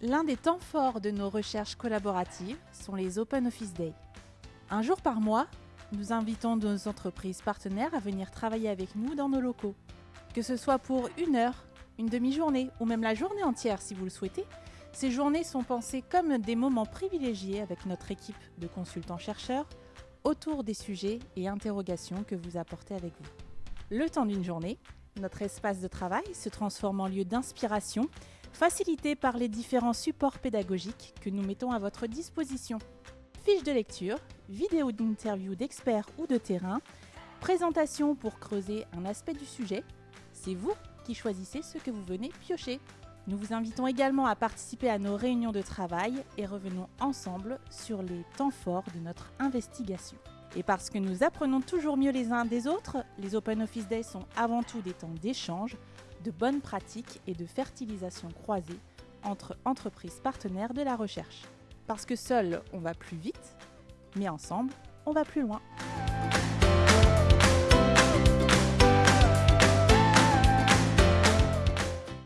L'un des temps forts de nos recherches collaboratives sont les Open Office Days. Un jour par mois, nous invitons nos entreprises partenaires à venir travailler avec nous dans nos locaux. Que ce soit pour une heure, une demi-journée ou même la journée entière si vous le souhaitez, ces journées sont pensées comme des moments privilégiés avec notre équipe de consultants-chercheurs autour des sujets et interrogations que vous apportez avec vous. Le temps d'une journée, notre espace de travail se transforme en lieu d'inspiration, facilité par les différents supports pédagogiques que nous mettons à votre disposition. Fiches de lecture, vidéos d'interviews d'experts ou de terrain, présentations pour creuser un aspect du sujet, c'est vous qui choisissez ce que vous venez piocher. Nous vous invitons également à participer à nos réunions de travail et revenons ensemble sur les temps forts de notre investigation. Et parce que nous apprenons toujours mieux les uns des autres, les Open Office Days sont avant tout des temps d'échange, de bonnes pratiques et de fertilisation croisée entre entreprises partenaires de la recherche. Parce que seul, on va plus vite, mais ensemble, on va plus loin.